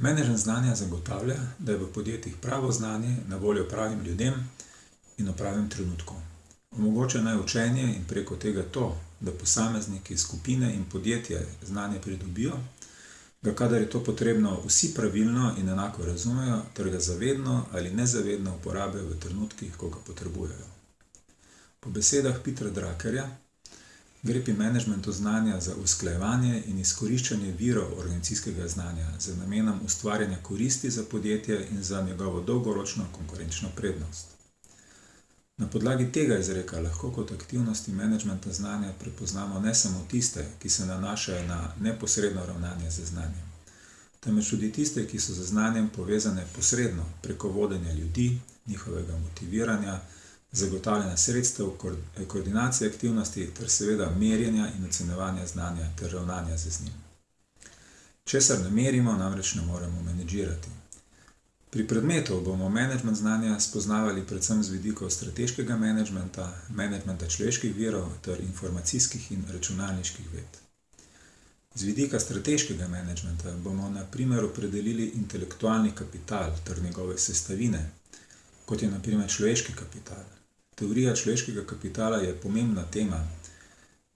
Menedžment znanja zagotavlja, da je v podjetjih pravo znanje na voljo pravim ljudem in v pravem trenutku. Omogoča naj učenje in preko tega to, da posamezniki, skupine in podjetje znanje pridobijo, da kadar je to potrebno, vsi pravilno in enako razumejo ter ga zavedno ali nezavedno uporabljajo v trenutkih, ko ga potrebujejo. Po besedah Petera Druckerja gre pri menedžmentu znanja za usklajevanje in izkoriščanje virov organizacijskega znanja z namenom ustvarjanja koristi za podjetje in za njegovo dolgoročno konkurenčno prednost. Na podlagi tega izreka lahko kot aktivnosti menedžmenta znanja prepoznamo ne samo tiste, ki se nanašajo na neposredno ravnanje z znanjem, temveč tudi tiste, ki so z znanjem povezane posredno preko vodenja ljudi, njihovega motiviranja, zagotavljanja sredstev, koordinacije aktivnosti ter seveda merjenja in ocenjevanja znanja ter ravnanja z njim. Česar ne merimo, namreč ne moremo menedžirati. Pri predmetu bomo menedžment znanja spoznavali predvsem z vidikov strateškega menedžmenta, menedžmenta človeških virov ter informacijskih in računalniških ved. Z vidika strateškega menedžmenta bomo na primer opredelili intelektualni kapital ter njegove sestavine, kot je na primer človeški kapital. Teorija človeškega kapitala je pomembna tema,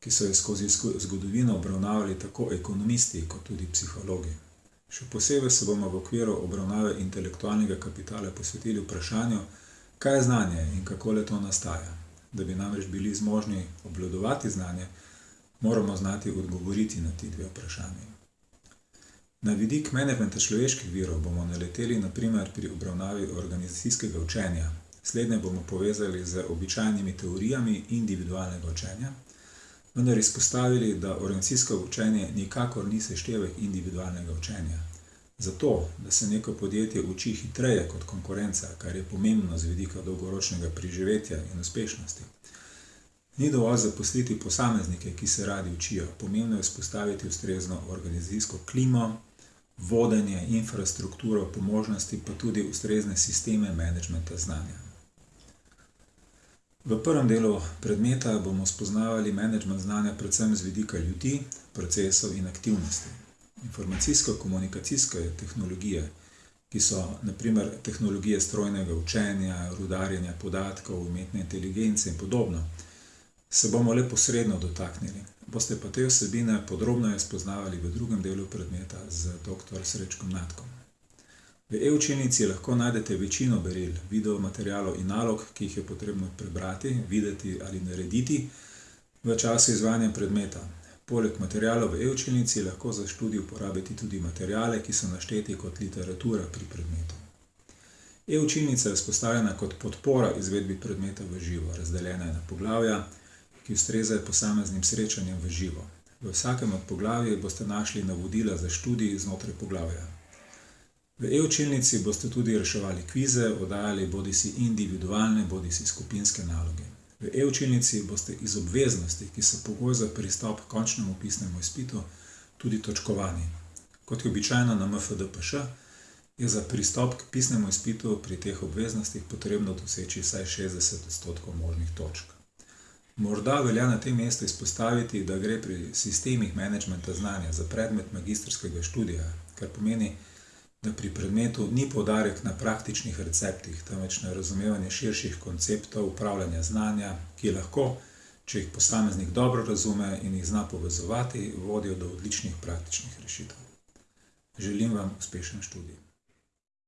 ki so jo skozi zgodovino obravnavali tako ekonomisti kot tudi psihologi. Še posebej se bomo v okviru obravnave intelektualnega kapitala posvetili vprašanju, kaj je znanje in kako le-to nastaja. Da bi namreč bili zmožni obvladovati znanje, moramo znati odgovoriti na ti dve vprašanji. Na vidik menedžmenta človeških virov bomo naleteli na primer pri obravnavi organizacijskega učenja. Slednje bomo povezali z običajnimi teorijami individualnega učenja, vendar izpostavili, da organizacijsko učenje nikakor ni seštevek individualnega učenja. Zato, da se neko podjetje uči hitreje kot konkurenca, kar je pomembno z vidika dolgoročnega preživetja in uspešnosti, ni dovolj zaposliti posameznike, ki se radi učijo, pomembno je vzpostaviti ustrezno organizacijsko klimo, vodenje, infrastrukturo, po možnosti pa tudi ustrezne sisteme menedžmenta znanja. V prvem delu predmeta bomo spoznavali menedžment znanja predvsem z vidika ljudi, procesov in aktivnosti. Informacijsko-komunikacijske tehnologije, ki so na primer tehnologije strojnega učenja, rudarjenja podatkov, umetne inteligence in podobno, se bomo le posredno dotaknili. Boste pa te vsebine podrobneje spoznavali v drugem delu predmeta z doktor Srečkom Natkom. V e-učilnici lahko najdete večino beril, videomaterialov in nalog, ki jih je potrebno prebrati, videti ali narediti v času izvajanja predmeta. Poleg materialov v e-učilnici lahko za študij uporabite tudi materiale, ki so našteti kot literatura pri predmetu. E-učilnica je vzpostavljena kot podpora izvedbi predmeta v živo. Razdeljena je na poglavja, ki ustrezajo posameznim srečanjem v živo. V vsakem od poglavij boste našli navodila za študij znotraj poglavja. V e-učilnici boste tudi reševali kvize, oddajali bodisi individualne bodisi skupinske naloge. V e-učilnici boste iz obveznosti, ki so pogoj za pristop h končnemu pisnemu izpitu, tudi točkovani. Kot je običajno na MFDPŠ, je za pristop k pisnemu izpitu pri teh obveznostih potrebno doseči vsaj šestdeset odstotkov možnih točk. Morda velja na tem mestu izpostaviti, da gre pri sistemih menedžmenta znanja za predmet magistrskega študija, kar pomeni, da pri predmetu ni poudarek na praktičnih receptih, temveč na razumevanje širših konceptov upravljanja znanja, ki lahko, če jih posameznik dobro razume in jih zna povezovati, vodijo do odličnih praktičnih rešitev. Želim vam uspešen študij.